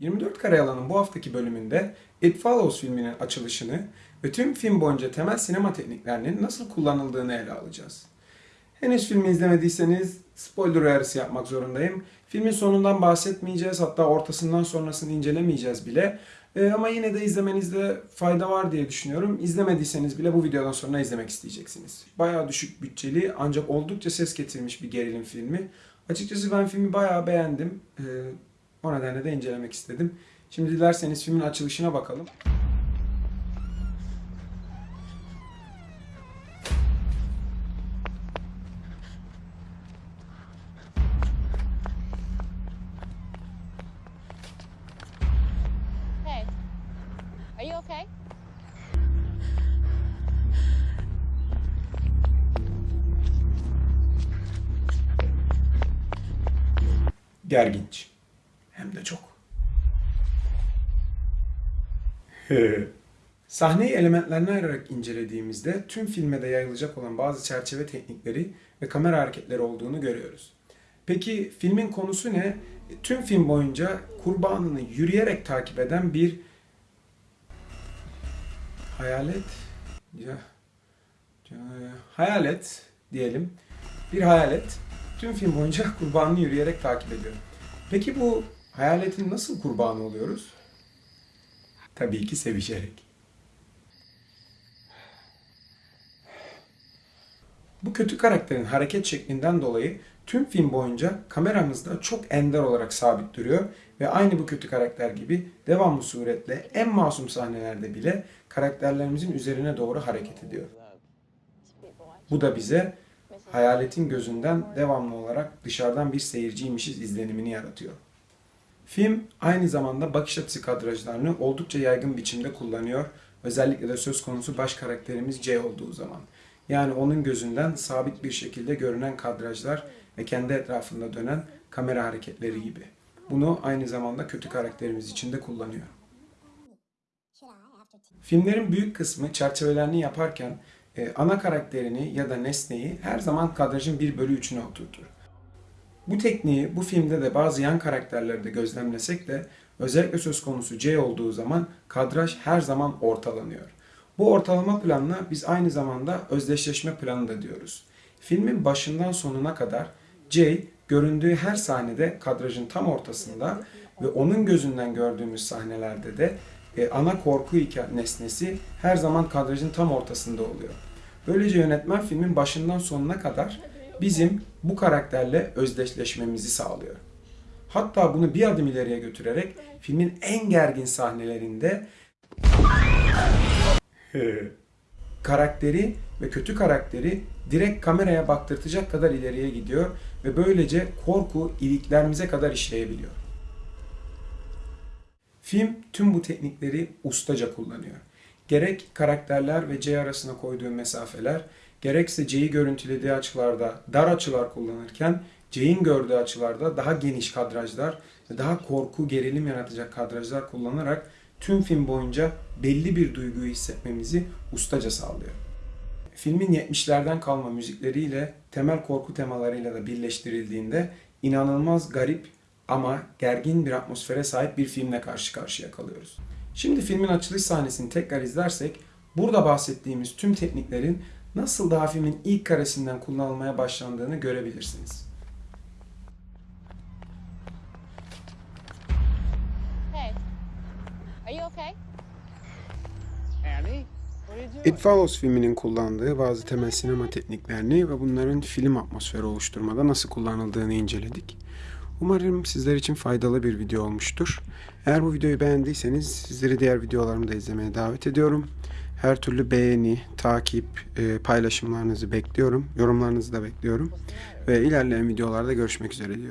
...24 Karayalan'ın bu haftaki bölümünde It Follows filminin açılışını ve tüm film boyunca temel sinema tekniklerinin nasıl kullanıldığını ele alacağız. Henüz filmi izlemediyseniz spoiler uyarısı yapmak zorundayım. Filmin sonundan bahsetmeyeceğiz hatta ortasından sonrasını incelemeyeceğiz bile. Ee, ama yine de izlemenizde fayda var diye düşünüyorum. İzlemediyseniz bile bu videodan sonra izlemek isteyeceksiniz. Bayağı düşük bütçeli ancak oldukça ses getirmiş bir gerilim filmi. Açıkçası ben filmi bayağı beğendim. Ee, o nedenle de incelemek istedim. Şimdi dilerseniz filmin açılışına bakalım. Gerginç. Hem de çok. Sahneyi elementlerine ayırarak incelediğimizde tüm filme de yayılacak olan bazı çerçeve teknikleri ve kamera hareketleri olduğunu görüyoruz. Peki filmin konusu ne? Tüm film boyunca kurbanını yürüyerek takip eden bir hayalet ya, ya hayalet diyelim. Bir hayalet tüm film boyunca kurbanını yürüyerek takip ediyor. Peki bu hayaletin nasıl kurbanı oluyoruz? Tabii ki sevişerek. Bu kötü karakterin hareket şeklinden dolayı tüm film boyunca kameramızda çok ender olarak sabit duruyor ve aynı bu kötü karakter gibi devamlı suretle en masum sahnelerde bile karakterlerimizin üzerine doğru hareket ediyor. Bu da bize hayaletin gözünden devamlı olarak dışarıdan bir seyirciymişiz izlenimini yaratıyor. Film aynı zamanda bakış açısı kadrajlarını oldukça yaygın biçimde kullanıyor. Özellikle de söz konusu baş karakterimiz C olduğu zaman. Yani onun gözünden sabit bir şekilde görünen kadrajlar ve kendi etrafında dönen kamera hareketleri gibi. Bunu aynı zamanda kötü karakterimiz için de kullanıyor. Filmlerin büyük kısmı çerçevelerini yaparken e, ana karakterini ya da nesneyi her zaman kadrajın 1 bölü 3'üne oturtur. Bu tekniği bu filmde de bazı yan karakterlerde gözlemlesek de özellikle söz konusu C olduğu zaman kadraj her zaman ortalanıyor. Bu ortalama planına biz aynı zamanda özdeşleşme planı da diyoruz. Filmin başından sonuna kadar C göründüğü her sahnede kadrajın tam ortasında ve onun gözünden gördüğümüz sahnelerde de e, ana korku nesnesi her zaman kadrajın tam ortasında oluyor. Böylece yönetmen filmin başından sonuna kadar bizim bu karakterle özdeşleşmemizi sağlıyor. Hatta bunu bir adım ileriye götürerek filmin en gergin sahnelerinde karakteri ve kötü karakteri direkt kameraya baktırtacak kadar ileriye gidiyor ve böylece korku iliklerimize kadar işleyebiliyor. Film tüm bu teknikleri ustaca kullanıyor. Gerek karakterler ve C arasına koyduğu mesafeler, gerekse C'yi görüntülediği açılarda dar açılar kullanırken C'in gördüğü açılarda daha geniş kadrajlar daha korku, gerilim yaratacak kadrajlar kullanarak tüm film boyunca belli bir duyguyu hissetmemizi ustaca sağlıyor. Filmin 70'lerden kalma müzikleriyle temel korku temalarıyla da birleştirildiğinde inanılmaz garip ama gergin bir atmosfere sahip bir filmle karşı karşıya kalıyoruz. Şimdi filmin açılış sahnesini tekrar izlersek burada bahsettiğimiz tüm tekniklerin nasıl daha filmin ilk karesinden kullanılmaya başlandığını görebilirsiniz. Hey, are you okay? Annie, what are you doing? It Follows filminin kullandığı bazı temel sinema tekniklerini ve bunların film atmosferi oluşturmada nasıl kullanıldığını inceledik. Umarım sizler için faydalı bir video olmuştur. Eğer bu videoyu beğendiyseniz sizleri diğer videolarımı da izlemeye davet ediyorum. Her türlü beğeni, takip, e, paylaşımlarınızı bekliyorum. Yorumlarınızı da bekliyorum. Ve ilerleyen videolarda görüşmek üzere diyorum.